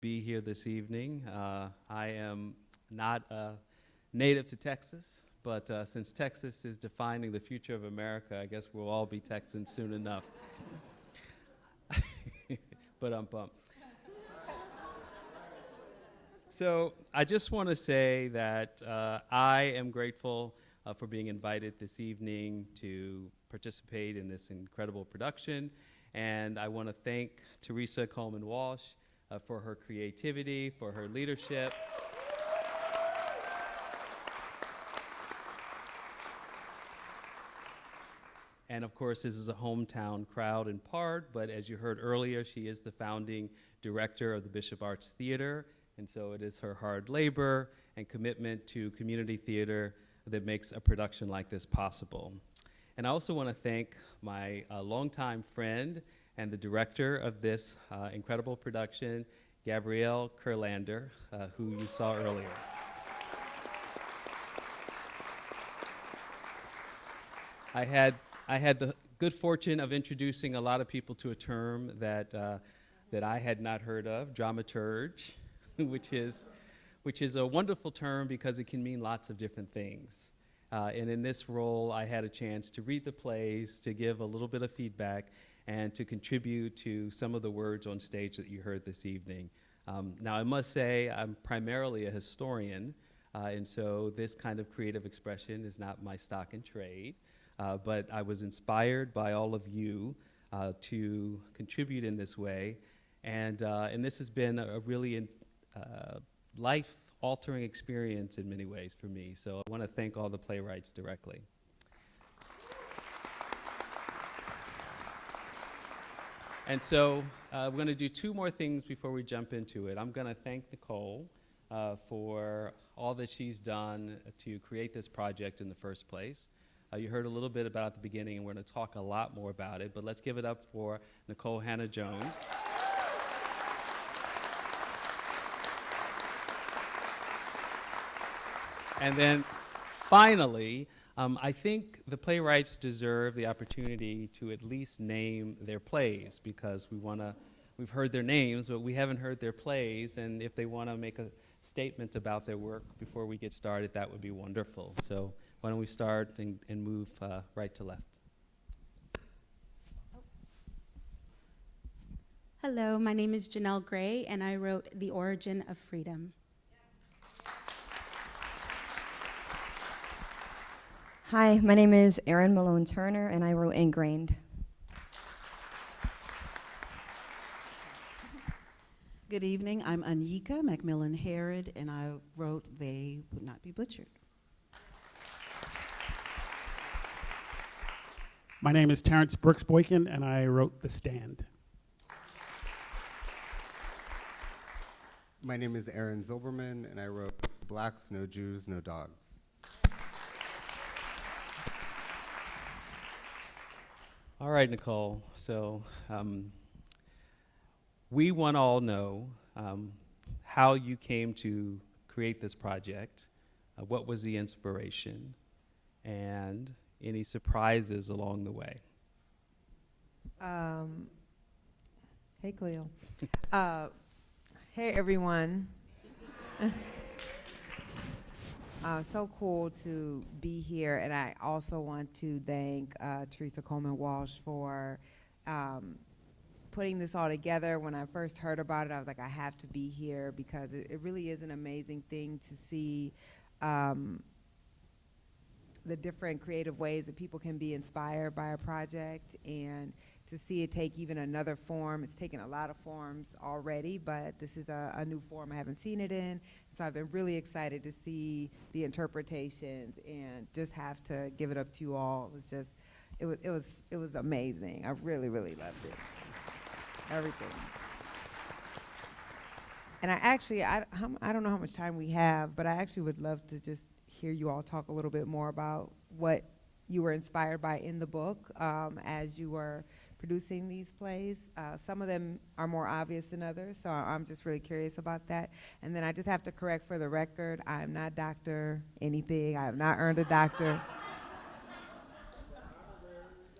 be here this evening. Uh, I am not a native to Texas, but uh, since Texas is defining the future of America, I guess we'll all be Texans soon enough. but I'm bummed. So I just want to say that uh, I am grateful uh, for being invited this evening to participate in this incredible production. And I want to thank Teresa Coleman Wash uh, for her creativity, for her leadership. And of course, this is a hometown crowd in part, but as you heard earlier, she is the founding director of the Bishop Arts Theater, and so it is her hard labor and commitment to community theater that makes a production like this possible. And I also want to thank my uh, longtime friend and the director of this uh, incredible production, Gabrielle Kurlander, uh, who you saw earlier. I had, I had the good fortune of introducing a lot of people to a term that, uh, that I had not heard of, dramaturge, which is, which is a wonderful term because it can mean lots of different things. Uh, and in this role, I had a chance to read the plays, to give a little bit of feedback, and to contribute to some of the words on stage that you heard this evening. Um, now, I must say, I'm primarily a historian, uh, and so this kind of creative expression is not my stock in trade. Uh, but I was inspired by all of you uh, to contribute in this way. And, uh, and this has been a really uh, life altering experience in many ways for me. So I want to thank all the playwrights directly. And so uh, we're going to do two more things before we jump into it. I'm going to thank Nikole uh, for all that she's done to create this project in the first place. Uh, you heard a little bit about at the beginning, and we're going to talk a lot more about it, but let's give it up for Nikole Hannah-Jones. And then finally, um, I think the playwrights deserve the opportunity to at least name their plays because we want to, we've heard their names, but we haven't heard their plays. And if they want to make a statement about their work before we get started, that would be wonderful. So why don't we start and, and move uh, right to left. Hello, my name is Janelle Gray, and I wrote The Origin of Freedom. Hi, my name is Erin Malone Turner, and I wrote Ingrained. Good evening. I'm Anyika McMillan Herod, and I wrote They Would Not Be Butchered. My name is Terrence Brooks Boykin, and I wrote The Stand. My name is Aaron Zilberman, and I wrote Blacks, No Jews, No Dogs. All right, Nikole. So um, we want to all know um, how you came to create this project, uh, what was the inspiration, and any surprises along the way. Um, hey, Cleo. uh, hey, everyone. Uh, so cool to be here, and I also want to thank uh, Teresa Coleman Wash for um, putting this all together. When I first heard about it, I was like, I have to be here because it, it really is an amazing thing to see um, the different creative ways that people can be inspired by a project and to see it take even another form. It's taken a lot of forms already, but this is a, a, new form I haven't seen it in. So I've been really excited to see the interpretations and just have to give it up to you all. It was just, it was, it was, it was amazing. I really, really loved it. Everything. And I actually, I, I don't know how much time we have, but I actually would love to just hear you all talk a little bit more about what you were inspired by in the book um, as you were producing these plays. Uh, some of them are more obvious than others, so I'm just really curious about that. And then I just have to correct for the record, I am not Dr. anything. I have not earned a doctor.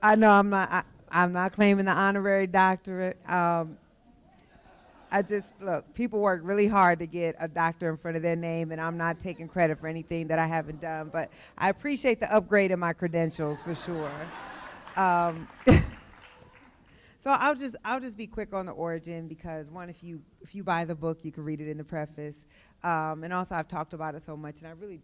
I know I'm not, I, am not claiming the honorary doctorate. Um, I just look. People work really hard to get a doctor in front of their name, and I'm not taking credit for anything that I haven't done. But I appreciate the upgrade in my credentials for sure. Um, so I'll just I'll just be quick on the origin because one, if you if you buy the book, you can read it in the preface, um, and also I've talked about it so much, and I really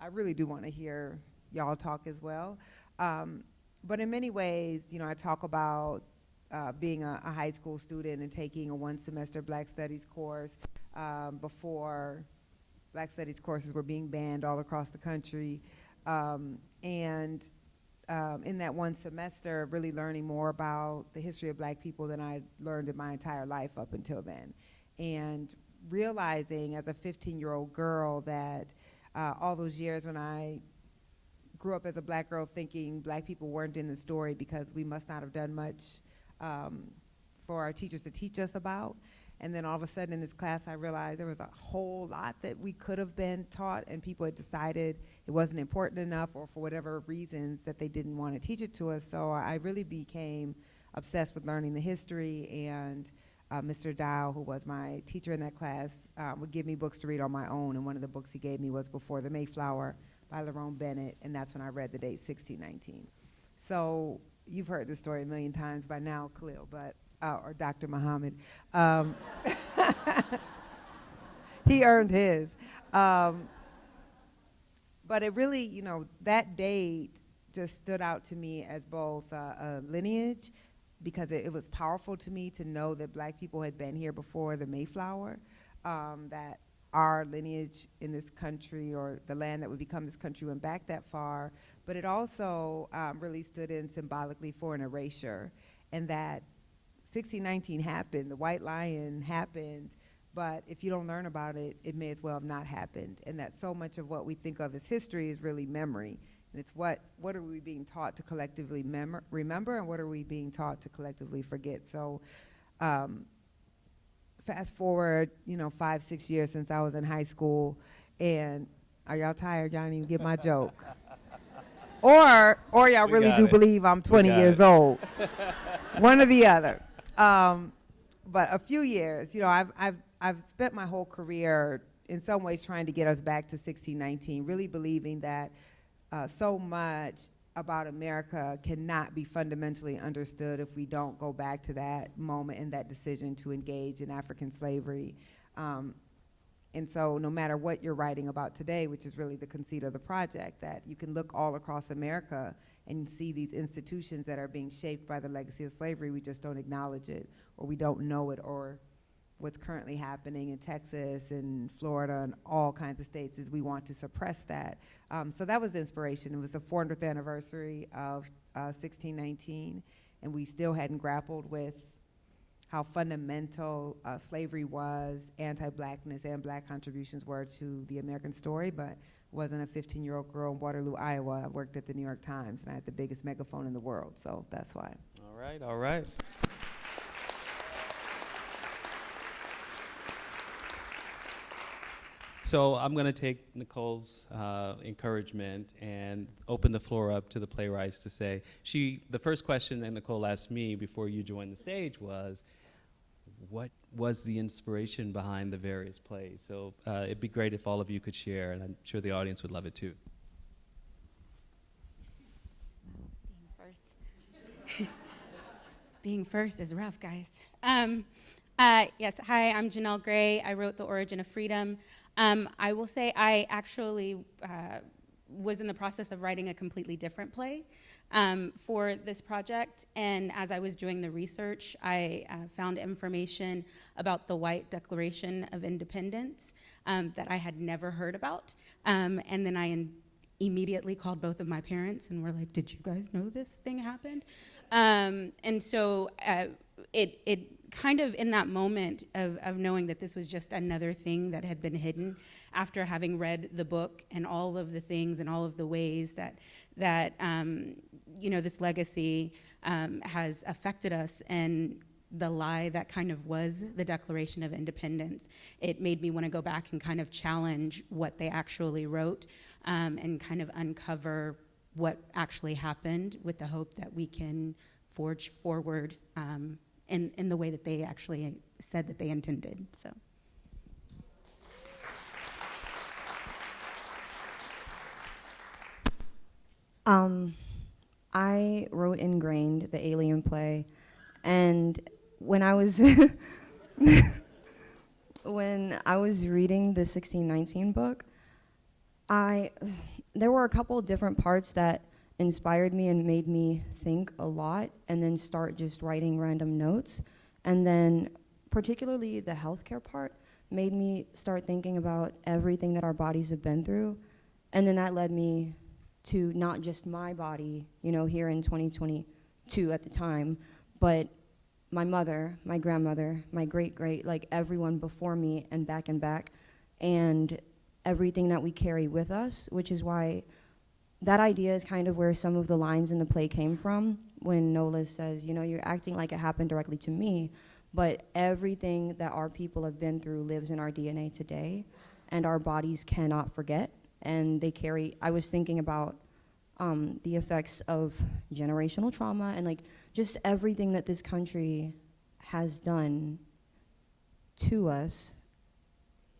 I really do want to hear y'all talk as well. Um, but in many ways, you know, I talk about uh, being a, a high school student and taking a one semester Black Studies course um, before Black Studies courses were being banned all across the country. Um, and um, in that one semester, really learning more about the history of black people than I learned in my entire life up until then. And realizing as a 15 year old girl that uh, all those years when I grew up as a black girl thinking black people weren't in the story because we must not have done much um, for our teachers to teach us about. And then all of a sudden in this class, I realized there was a whole lot that we could have been taught, and people had decided it wasn't important enough, or for whatever reasons that they didn't want to teach it to us. So I really became obsessed with learning the history. And uh, Mr. Dial, who was my teacher in that class, uh, would give me books to read on my own. And one of the books he gave me was Before the Mayflower by Lerone Bennett, and that's when I read the date 1619. So you've heard this story a million times by now, Khalil, but uh, or Dr. Muhammad. Um, he earned his. Um, but it really, you know, that date just stood out to me as both uh, a lineage because it, it, was powerful to me to know that black people had been here before the Mayflower, um, that our lineage in this country or the land that would become this country went back that far, but it also um, really stood in symbolically for an erasure and that 1619 happened, the White Lion happened, but if you don't learn about it, it may as well have not happened. And that so much of what we think of as history is really memory. And it's what, what are we being taught to collectively remember and what are we being taught to collectively forget? So um, fast forward, you know, five, six years since I was in high school and are y'all tired? Y'all didn't even get my joke. or, or y'all really do it. believe I'm 20 years it. old. One or the other. Um, but a few years, you know, I've, I've, I've spent my whole career in some ways trying to get us back to 1619, really believing that uh, so much about America cannot be fundamentally understood if we don't go back to that moment and that decision to engage in African slavery. Um, and so no matter what you're writing about today, which is really the conceit of the project, that you can look all across America and see these institutions that are being shaped by the legacy of slavery, we just don't acknowledge it, or we don't know it, or what's currently happening in Texas and Florida and all kinds of states is we want to suppress that. Um, so that was the inspiration. It was the 400th anniversary of uh, 1619, and we still hadn't grappled with how fundamental uh, slavery was, anti-blackness and black contributions were to the American story, but wasn't a 15-year-old girl in Waterloo, Iowa. I worked at the New York Times, and I had the biggest megaphone in the world, so that's why. All right, all right. So I'm going to take Nikole's uh, encouragement and open the floor up to the playwrights to say, she, the first question that Nikole asked me before you joined the stage was, what was the inspiration behind the various plays? So uh, it'd be great if all of you could share, and I'm sure the audience would love it too. Being first. Being first is rough, guys. Um, uh, yes, hi, I'm Janelle Gray. I wrote The Origin of Freedom. Um, I will say I actually uh, was in the process of writing a completely different play um, for this project. And as I was doing the research, I uh, found information about the White Declaration of Independence um, that I had never heard about. Um, and then I immediately called both of my parents and were like, "Did you guys know this thing happened?" Um, and so uh, it it kind of in that moment of, of knowing that this was just another thing that had been hidden after having read the book and all of the things and all of the ways that that um, you know this legacy um, has affected us and the lie that kind of was the Declaration of Independence. It made me want to go back and kind of challenge what they actually wrote um, and kind of uncover what actually happened with the hope that we can forge forward um, in, in the way that they actually said that they intended. So. Um, I wrote Ingrained, the alien play, and when I was when I was reading the 1619 book, I there were a couple different parts that inspired me and made me think a lot and then start just writing random notes. And then particularly the healthcare part made me start thinking about everything that our bodies have been through. And then that led me to not just my body, you know, here in 2022 at the time, but my mother, my grandmother, my great great, like everyone before me and back and back, and everything that we carry with us, which is why that idea is kind of where some of the lines in the play came from when Nola says, you know, you're acting like it happened directly to me, but everything that our people have been through lives in our DNA today, and our bodies cannot forget. And they carry, I was thinking about um, the effects of generational trauma and like just everything that this country has done to us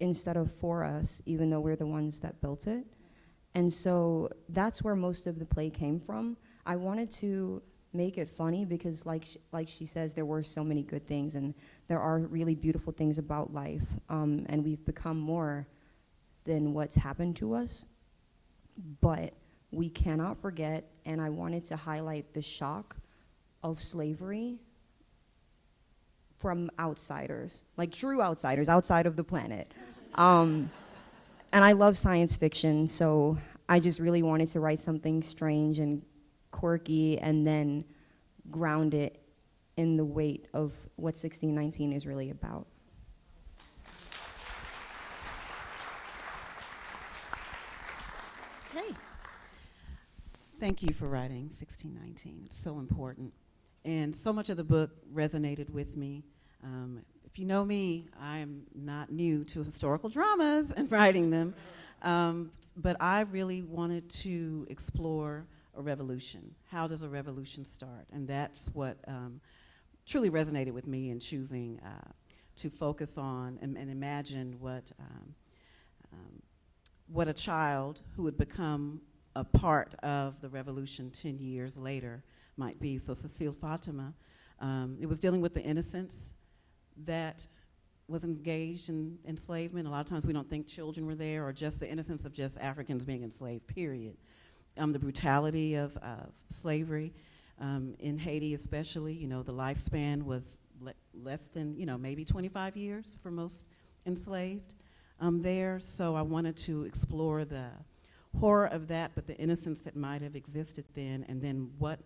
instead of for us, even though we're the ones that built it. And so that's where most of the play came from. I wanted to make it funny because like sh- like she says there were so many good things and there are really beautiful things about life um, and we've become more than what's happened to us but we cannot forget and i wanted to highlight the shock of slavery from outsiders like true outsiders outside of the planet um, and I love science fiction, so I just really wanted to write something strange and quirky and then ground it in the weight of what 1619 is really about. Okay. Thank you for writing 1619. It's so important. And so much of the book resonated with me. Um, if you know me, I'm not new to historical dramas and writing them. Um, but I really wanted to explore a revolution. How does a revolution start? And that's what um, truly resonated with me in choosing uh, to focus on and, and imagine what, um, um, what a child who would become a part of the revolution 10 years later might be. So Cecile Fatiman, um, it was dealing with the innocence that was engaged in enslavement. A lot of times we don't think children were there or just the innocence of just Africans being enslaved, period. Um, the brutality of, of slavery um, in Haiti especially, you know, the lifespan was le less than, you know, maybe 25 years for most enslaved um, there. So I wanted to explore the horror of that, but the innocence that might have existed then, and then what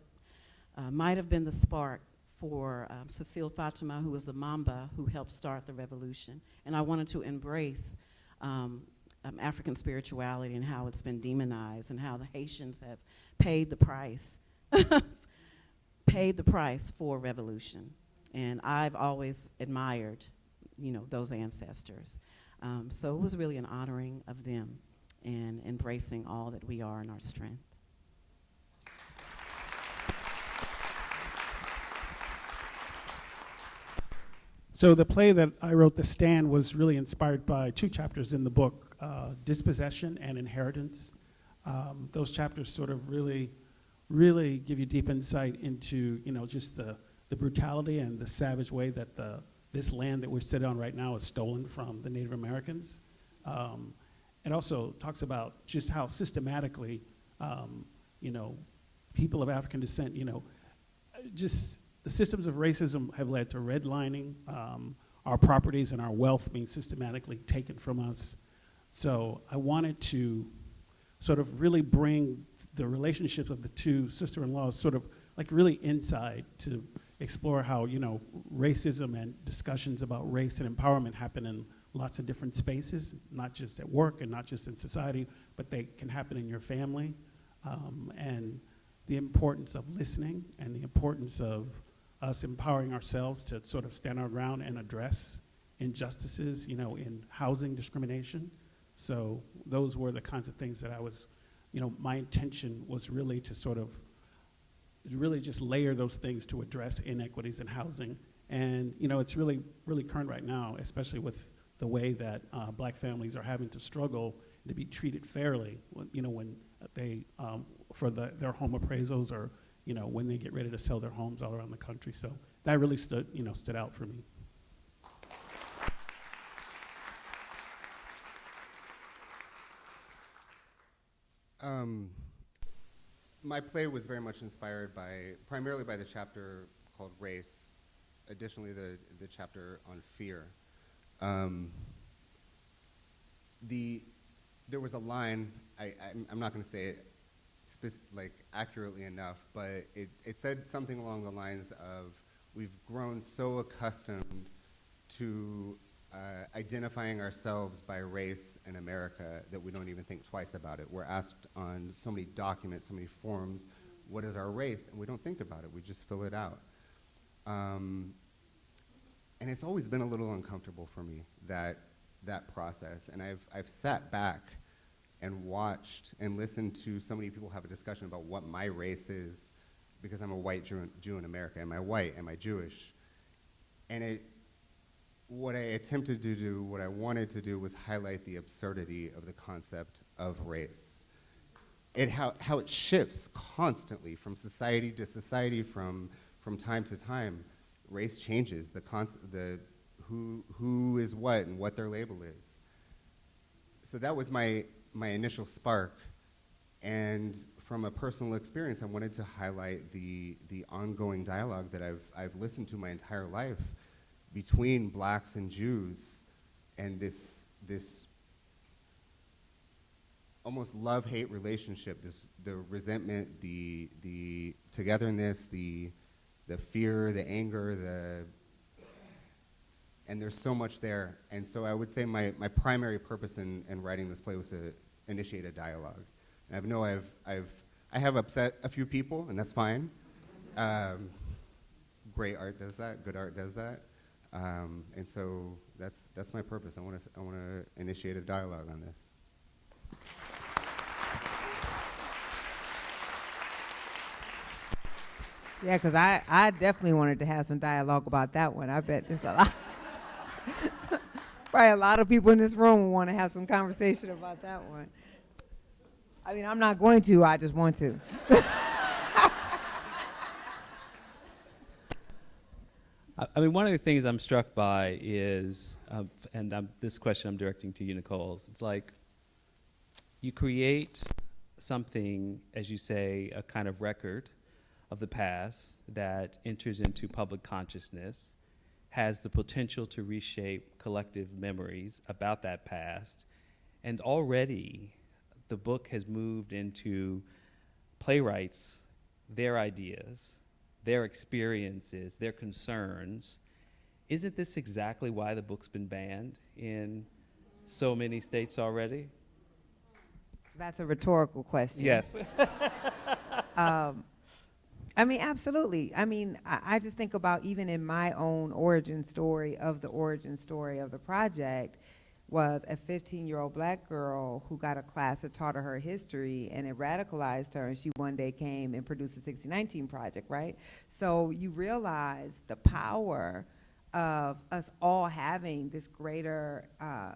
uh, might have been the spark for um, Cecile Fatiman, who was the Mambo who helped start the revolution. And I wanted to embrace um, um, African spirituality and how it's been demonized and how the Haitians have paid the price, paid the price for revolution. And I've always admired, you know, those ancestors. Um, so it was really an honoring of them and embracing all that we are in our strength. So the play that I wrote, The Stand, was really inspired by two chapters in the book, uh, Dispossession and Inheritance. Um, those chapters sort of really, really give you deep insight into, you know, just the, the brutality and the savage way that the, this land that we're sitting on right now is stolen from the Native Americans. Um, it also talks about just how systematically, um, you know, people of African descent, you know, just the systems of racism have led to redlining, um, our properties and our wealth being systematically taken from us. So I wanted to sort of really bring the relationships of the two sister-in-laws sort of like really inside to explore how, you know, racism and discussions about race and empowerment happen in lots of different spaces, not just at work and not just in society, but they can happen in your family. Um, and the importance of listening and the importance of us empowering ourselves to sort of stand our ground and address injustices, you know, in housing discrimination. So those were the kinds of things that I was, you know, my intention was really to sort of, really just layer those things to address inequities in housing And, you know, it's really, really current right now, especially with the way that uh, black families are having to struggle to be treated fairly, when- you know, when they, um, for the, their home appraisals or, you know, when they get ready to sell their homes all around the country. So that really stood, you know, stood out for me. Um, my play was very much inspired by, primarily by the chapter called Race, additionally the, the chapter on fear. Um, the, there was a line, I, I'm, I'm not going to say it like accurately enough, but it, it said something along the lines of, we've grown so accustomed to uh, identifying ourselves by race in America that we don't even think twice about it. We're asked on so many documents, so many forms, what is our race? And we don't think about it, we just fill it out. Um, and it's always been a little uncomfortable for me, that, that process. And I've, I've sat back and watched and listened to so many people have a discussion about what my race is because I'm a white Jew, Jew in America. Am I white? Am I Jewish? And it, what I attempted to do, what I wanted to do was highlight the absurdity of the concept of race. It, how, how it shifts constantly from society to society, from, from time to time. Race changes, the, the who, who is what and what their label is. So that was my, my initial spark. And from a personal experience, I wanted to highlight the, the ongoing dialogue that I've, I've listened to my entire life between blacks and Jews and this, this almost love-hate relationship, this, the resentment, the, the togetherness, the, the fear, the anger, the, and there's so much there. And so I would say my, my primary purpose in, in writing this play was to initiate a dialogue. And I know I've, I've, I have upset a few people, and that's fine. Um, great art does that, good art does that. Um, and so that's, that's my purpose. I want to I want to initiate a dialogue on this. Yeah, because I, I definitely wanted to have some dialogue about that one. I bet there's a lot. Probably a lot of people in this room want to have some conversation about that one. I mean, I'm not going to, I just want to. I mean, one of the things I'm struck by is, um, and I'm, this question I'm directing to you, Nikole. It's like you create something, as you say, a kind of record of the past that enters into public consciousness, has the potential to reshape collective memories about that past, and already the book has moved into playwrights, their ideas, their experiences, their concerns. Isn't this exactly why the book's been banned in so many states already? That's a rhetorical question. Yes. um, I mean, absolutely. I mean, I, I just think about even in my own origin story of the origin story of the project was a 15-year-old black girl who got a class that taught her her history and it radicalized her and she one day came and produced the 1619 project, right? So you realize the power of us all having this greater, uh,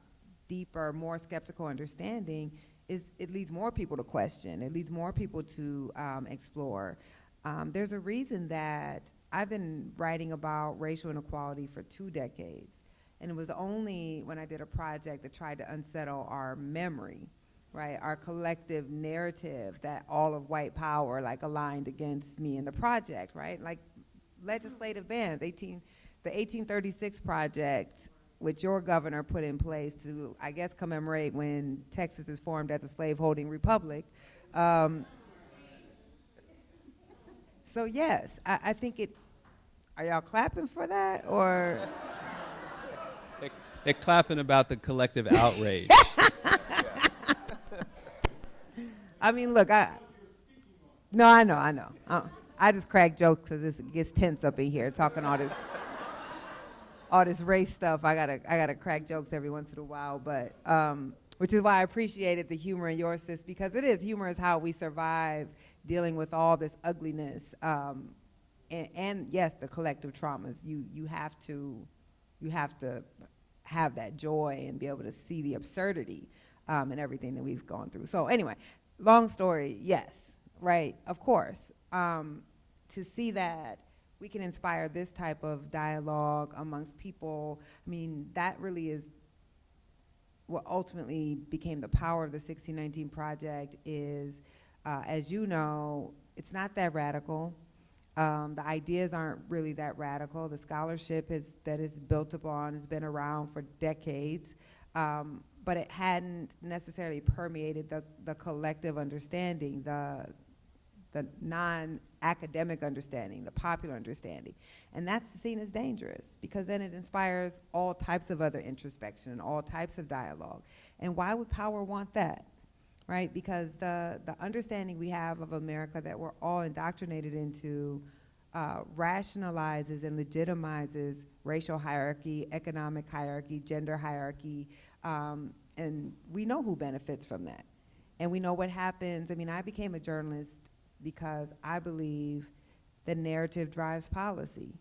deeper, more skeptical understanding is it leads more people to question. It leads more people to um, explore. Um, there's a reason that I've been writing about racial inequality for two decades. And it was only when I did a project that tried to unsettle our memory, right, our collective narrative that all of white power like aligned against me in the project, right? Like legislative bans, 18, the 1836 project which your governor put in place to, I guess, commemorate when Texas is formed as a slaveholding republic. Um, so yes, I, I think it. Are y'all clapping for that, or They're, they're clapping about the collective outrage. I mean, look, I. No, I know, I know. Uh, I just crack jokes because it gets tense up in here talking all this, all this race stuff. I gotta, I gotta crack jokes every once in a while, but um, which is why I appreciated the humor in yours, sis, because it is humor is how we survive dealing with all this ugliness um, and, and yes, the collective traumas. You you have to you have to have that joy and be able to see the absurdity um, and everything that we've gone through. So anyway, long story, yes, right, of course. Um, to see that we can inspire this type of dialogue amongst people, I mean, that really is what ultimately became the power of the 1619 project is, uh, as you know, it's not that radical. Um, the ideas aren't really that radical. The scholarship is, that is built upon has been around for decades, um, but it hadn't necessarily permeated the, the collective understanding, the, the non-academic understanding, the popular understanding. And that's seen as dangerous because then it inspires all types of other introspection and all types of dialogue. And why would power want that? Right? Because the, the understanding we have of America that we're all indoctrinated into uh, rationalizes and legitimizes racial hierarchy, economic hierarchy, gender hierarchy, um, and we know who benefits from that. And we know what happens. I mean, I became a journalist because I believe that narrative drives policy.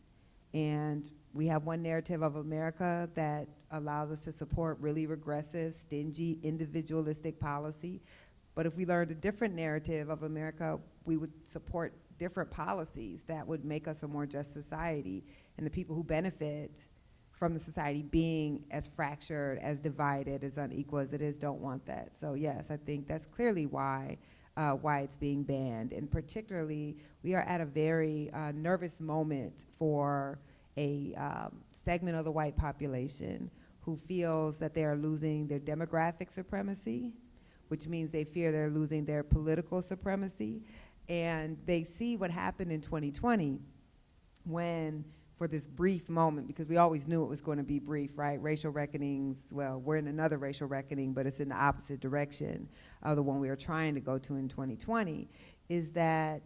And we have one narrative of America that allows us to support really regressive, stingy, individualistic policy. But if we learned a different narrative of America, we would support different policies that would make us a more just society. And the people who benefit from the society being as fractured, as divided, as unequal as it is, don't want that. So yes, I think that's clearly why uh, why it's being banned. And particularly, we are at a very uh, nervous moment for a um, segment of the white population who feels that they are losing their demographic supremacy, which means they fear they're losing their political supremacy. And they see what happened in 2020 when for this brief moment, because we always knew it was going to be brief, right? Racial reckonings, well, we're in another racial reckoning, but it's in the opposite direction of the one we were trying to go to in 2020, is that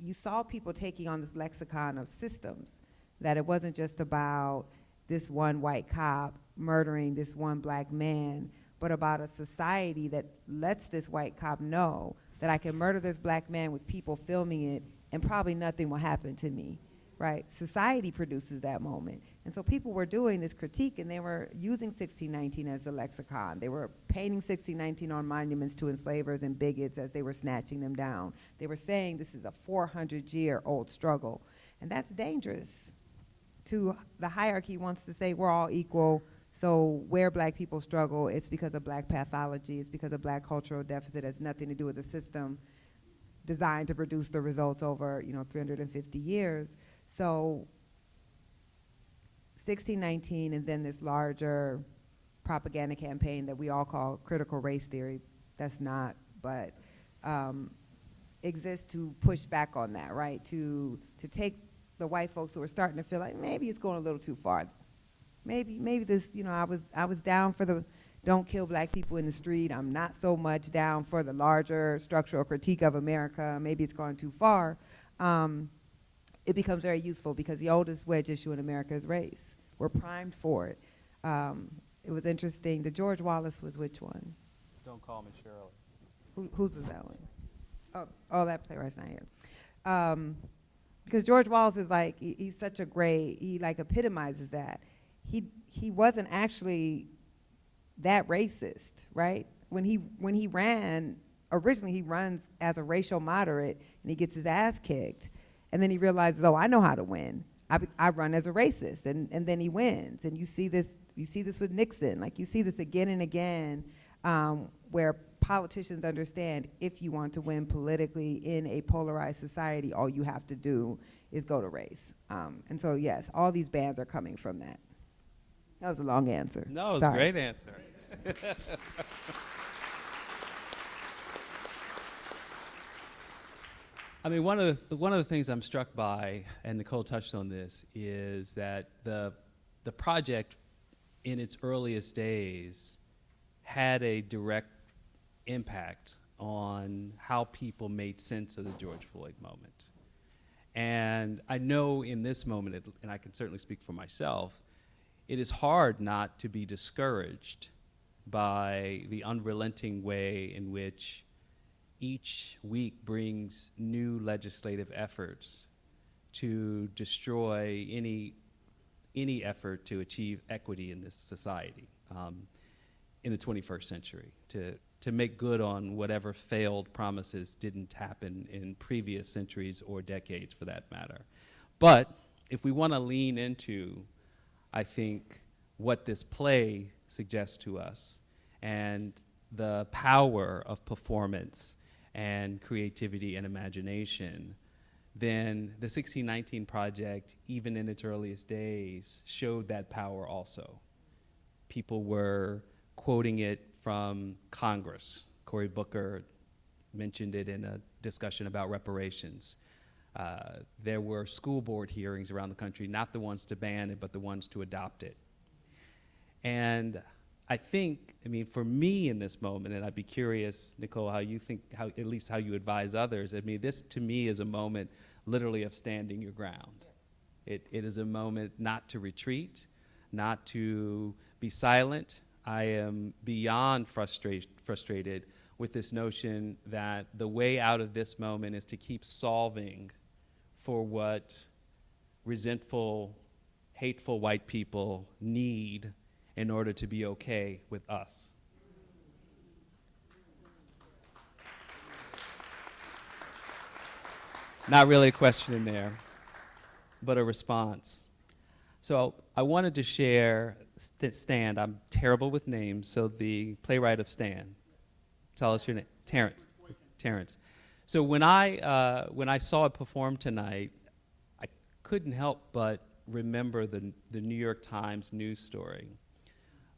you saw people taking on this lexicon of systems, that it wasn't just about this one white cop murdering this one black man, but about a society that lets this white cop know that I can murder this black man with people filming it and probably nothing will happen to me right? Society produces that moment. And so people were doing this critique and they were using 1619 as a lexicon. They were painting 1619 on monuments to enslavers and bigots as they were snatching them down. They were saying this is a 400 year old struggle. And that's dangerous to the hierarchy wants to say we're all equal. So where black people struggle, it's because of black pathology, it's because of black cultural deficit, it has nothing to do with the system designed to produce the results over, you know, 350 years. So 1619 and then this larger propaganda campaign that we all call critical race theory, that's not, but um, exists to push back on that, right? To, to take the white folks who are starting to feel like maybe it's going a little too far. Maybe, maybe this, you know, I was, I was down for the don't kill black people in the street. I'm not so much down for the larger structural critique of America. Maybe it's gone too far. Um, it becomes very useful because the oldest wedge issue in America is race. We're primed for it. Um, it was interesting. The George Wallace was which one? Don't call me Shirley. Who, whose was that one? Oh, oh, that playwright's not here. Um, because George Wallace is like he, he's such a great. He like epitomizes that. He he wasn't actually that racist, right? When he when he ran originally, he runs as a racial moderate and he gets his ass kicked and then he realizes, oh, I know how to win. I, I run as a racist, and, and then he wins. And you see this, you see this with Nixon. Like you see this again and again, um, where politicians understand if you want to win politically in a polarized society, all you have to do is go to race. Um, and so, yes, all these bans are coming from that. That was a long answer. No, it was Sorry. a great answer. I mean, one of the one of the things I'm struck by, and Nikole touched on this, is that the the project, in its earliest days, had a direct impact on how people made sense of the George Floyd moment. And I know in this moment, it- and I can certainly speak for myself, it is hard not to be discouraged by the unrelenting way in which each week brings new legislative efforts to destroy any any effort to achieve equity in this society um, in the 21st century, to, to make good on whatever failed promises didn't happen in previous centuries or decades for that matter. But if we want to lean into, I think, what this play suggests to us and the power of performance and creativity and imagination, then the 1619 Project, even in its earliest days, showed that power also. People were quoting it from Congress. Cory Booker mentioned it in a discussion about reparations. Uh, there were school board hearings around the country, not the ones to ban it, but the ones to adopt it. And I think, I mean, for me in this moment, and I'd be curious, Nikole, how you think, how, at least how you advise others. I mean, this to me is a moment literally of standing your ground. It, it is a moment not to retreat, not to be silent. I am beyond frustrate, frustrated with this notion that the way out of this moment is to keep solving for what resentful, hateful white people need in order to be okay with us. Not really a question in there, but a response. So I wanted to share St- Stan. I'm terrible with names, so the playwright of Stan. Tell us your name. Terrence. Terrence. So when I uh, when I saw it performed tonight, I couldn't help but remember the the New York Times news story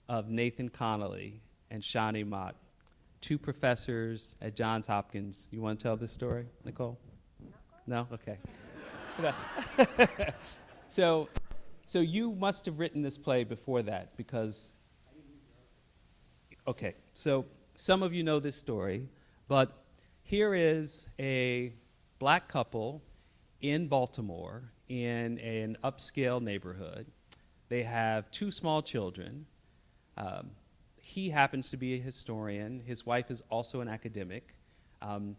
of Nathan Connolly and Shani Mott, two professors at Johns Hopkins. You want to tell this story, Nikole? No? Okay. so, so you must have written this play before that because. Okay, so some of you know this story, but here is a black couple in Baltimore in an upscale neighborhood. They have two small children. Um, he happens to be a historian. His wife is also an academic. Um,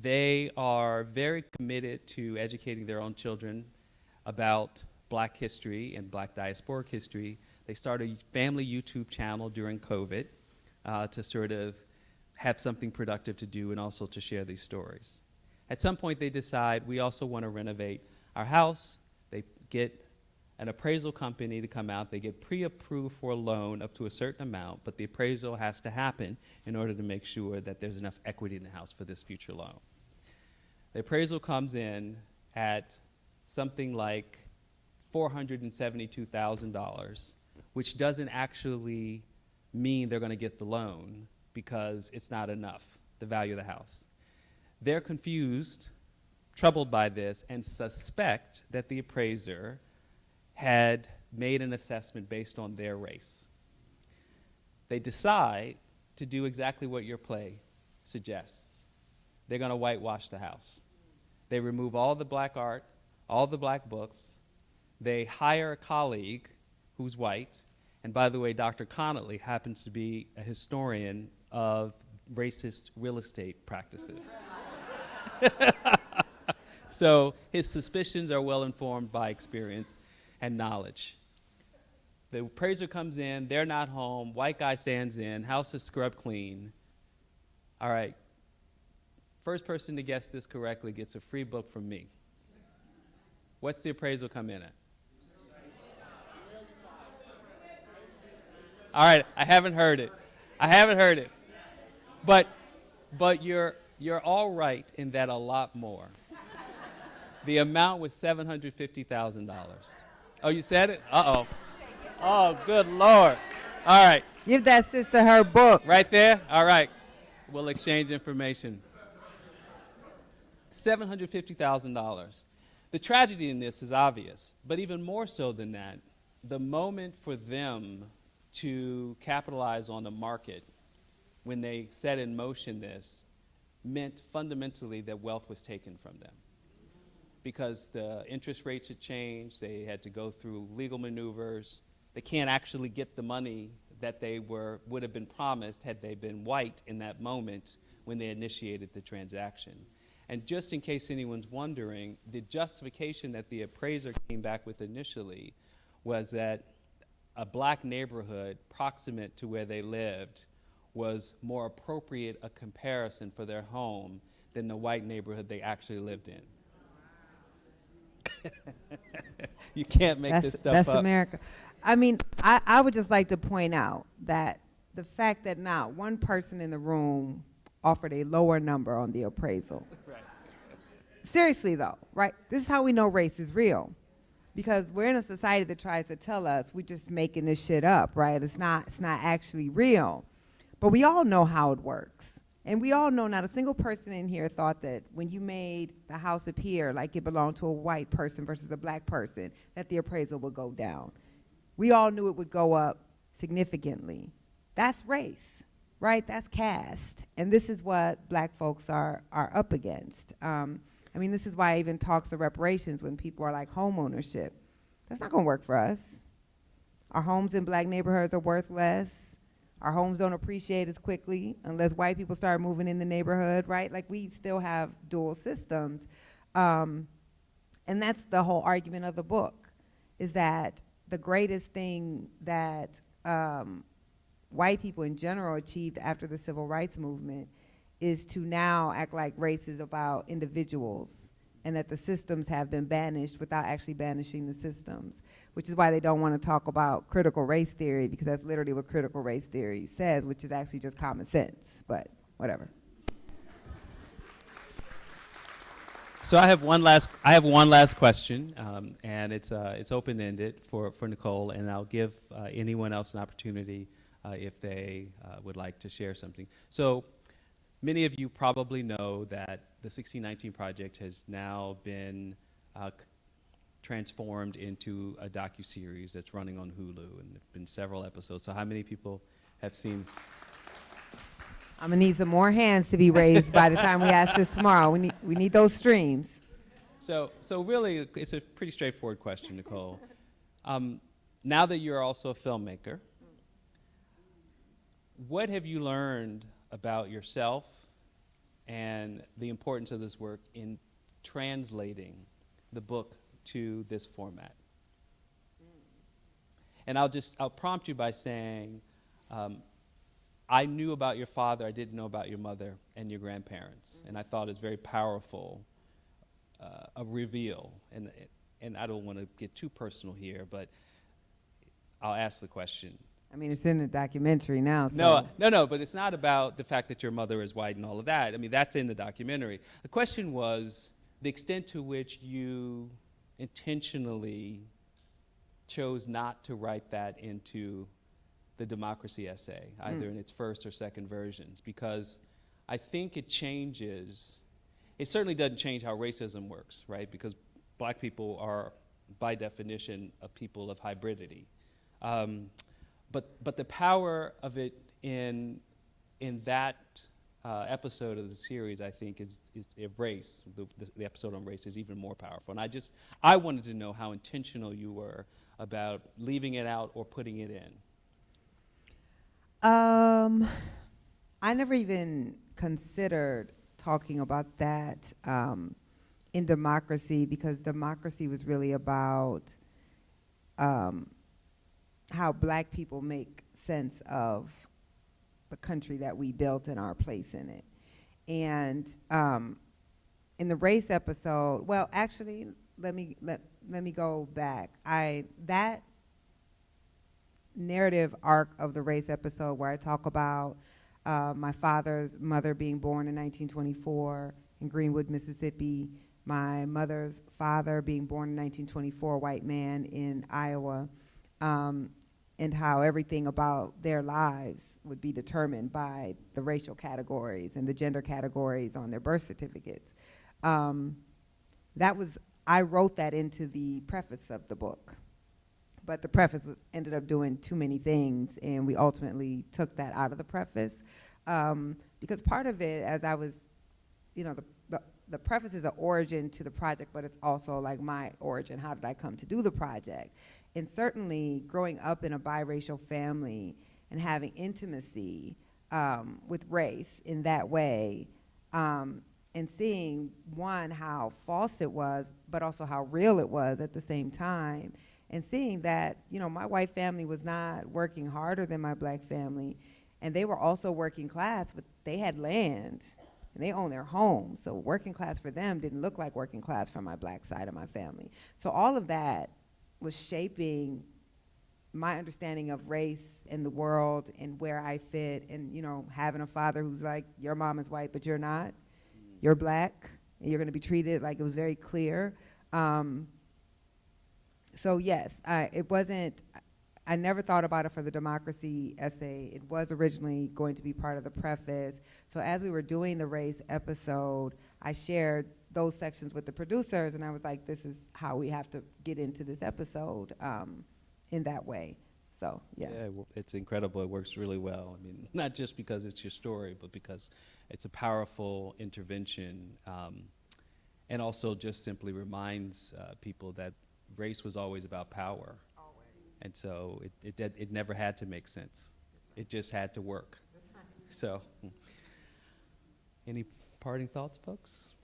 they are very committed to educating their own children about black history and black diasporic history. They started a family YouTube channel during COVID uh, to sort of have something productive to do and also to share these stories. At some point, they decide we also want to renovate our house. They get an appraisal company to come out. They get pre approved for a loan up to a certain amount, but the appraisal has to happen in order to make sure that there's enough equity in the house for this future loan. The appraisal comes in at something like $472,000, which doesn't actually mean they're going to get the loan because it's not enough, the value of the house. They're confused, troubled by this, and suspect that the appraiser had made an assessment based on their race. They decide to do exactly what your play suggests. They're going to whitewash the house. They remove all the black art, all the black books. They hire a colleague who's white. And by the way, Dr. Connolly happens to be a historian of racist real estate practices. so his suspicions are well informed by experience and knowledge. The appraiser comes in, they're not home, white guy stands in, house is scrubbed clean. All right, first person to guess this correctly gets a free book from me. What's the appraisal come in at? All right, I haven't heard it. I haven't heard it. But but you're you're all right in that a lot more. The amount was $750,000. Oh, you said it? Uh-oh. Oh, good lord. All right. Give that sister her book. Right there? All right. We'll exchange information. $750,000. The tragedy in this is obvious, but even more so than that, the moment for them to capitalize on the market when they set in motion this meant fundamentally that wealth was taken from them. Because the interest rates had changed, they had to go through legal maneuvers. They can't actually get the money that they were, would have been promised had they been white in that moment when they initiated the transaction. And just in case anyone's wondering, the justification that the appraiser came back with initially was that a black neighborhood proximate to where they lived was more appropriate a comparison for their home than the white neighborhood they actually lived in. you can't make that's, this stuff that's up. America. I mean, I, I would just like to point out that the fact that not one person in the room offered a lower number on the appraisal. Right. Seriously, though, right? This is how we know race is real. Because we're in a society that tries to tell us we're just making this shit up, right? It's not, it's not actually real. But we all know how it works. And we all know not a single person in here thought that when you made the house appear like it belonged to a white person versus a black person, that the appraisal would go down. We all knew it would go up significantly. That's race, right? That's caste. And this is what black folks are, are up against. Um, I mean, this is why I even talks of reparations when people are like home ownership. That's not going to work for us. Our homes in black neighborhoods are worth less. Our homes don't appreciate as quickly unless white people start moving in the neighborhood, right? Like we still have dual systems. Um, and that's the whole argument of the book, is that the greatest thing that um, white people in general achieved after the civil rights movement is to now act like race is about individuals and that the systems have been banished without actually banishing the systems, which is why they don't want to talk about critical race theory because that's literally what critical race theory says, which is actually just common sense, but whatever. So I have one last. I have one last question, um, and it's uh, it's open ended for for Nikole, and I'll give uh, anyone else an opportunity uh, if they uh, would like to share something. So many of you probably know that the 1619 project has now been uh, transformed into a docu series that's running on Hulu, and there've been several episodes. So how many people have seen? I'm gonna need some more hands to be raised by the time we ask this tomorrow. We need, we need those streams. So, so really, it's a pretty straightforward question, Nikole. Um, now that you're also a filmmaker, what have you learned about yourself and the importance of this work in translating the book to this format? And I'll just I'll prompt you by saying, um, I knew about your father, I didn't know about your mother and your grandparents, and I thought it was very powerful uh, a reveal, and and I don't want to get too personal here, but I'll ask the question. I mean, it's in the documentary now. So. No, no, no, but it's not about the fact that your mother is white and all of that. I mean, that's in the documentary. The question was the extent to which you intentionally chose not to write that into the democracy essay, either in its first or second versions, because I think it changes. It certainly doesn't change how racism works, right? Because black people are, by definition, a people of hybridity. Um, but, but the power of it in, in that uh, episode of the series, I think, is, is race. The, the, the episode on race is even more powerful. And I just, I wanted to know how intentional you were about leaving it out or putting it in. Um, I never even considered talking about that um, in democracy because democracy was really about um, how black people make sense of the country that we built and our place in it. And um, in the race episode, well, actually, let me let let me go back. I that narrative arc of the race episode where I talk about uh, my father's mother being born in 1924 in Greenwood, Mississippi, my mother's father being born in 1924, white man in Iowa, um, and how everything about their lives would be determined by the racial categories and the gender categories on their birth certificates. Um, that was, I wrote that into the preface of the book but the preface was ended up doing too many things, and we ultimately took that out of the preface um, because part of it, as I was, you know, the, the the preface is an origin to the project, but it's also like my origin. How did I come to do the project? And certainly, growing up in a biracial family and having intimacy um, with race in that way, um, and seeing one how false it was, but also how real it was at the same time, and seeing that you know my white family was not working harder than my black family, and they were also working class, but they had land and they owned their homes. So working class for them didn't look like working class for my black side of my family. So all of that was shaping my understanding of race in the world and where I fit and you know having a father who's like your mom is white but you're not. You're black and you're going to be treated like it was very clear. Um, so yes I, it wasn't I never thought about it for the democracy essay. It was originally going to be part of the preface. So as we were doing the race episode I shared those sections with the producers and I was like this is how we have to get into this episode um, in that way. So, yeah. Yeah, it's incredible. It works really well. I mean, not just because it's your story, but because it's a powerful intervention, um, and also just simply reminds uh, people that race was always about power. And so it, it, did- it never had to make sense. It just had to work. So, mm. any parting thoughts, folks?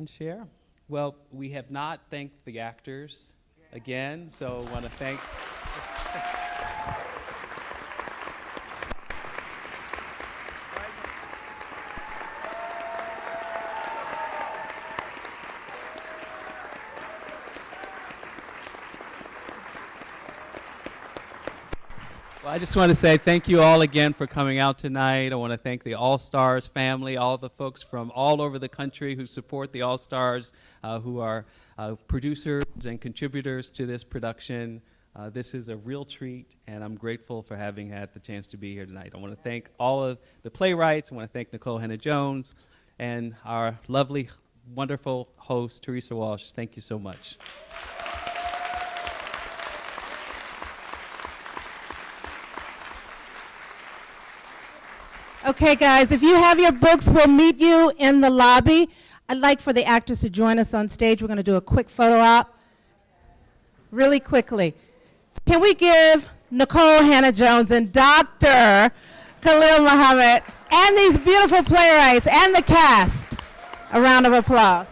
And share? Well, we have not thanked the actors again, so want to thank. I just want to say thank you all again for coming out tonight. I want to thank the All Stars family, all the folks from all over the country who support the All Stars, uh, who are uh, producers and contributors to this production. Uh, this is a real treat, and I'm grateful for having had the chance to be here tonight. I want to thank all of the playwrights. I want to thank Nikole Hannah-Jones and our lovely, wonderful host, Teresa Wash. Thank you so much. Okay, guys, if you have your books, we'll meet you in the lobby. I'd like for the actors to join us on stage. We're going to do a quick photo op really quickly. Can we give Nikole Hannah-Jones and Dr. Khalil Muhammad and these beautiful playwrights and the cast a round of applause?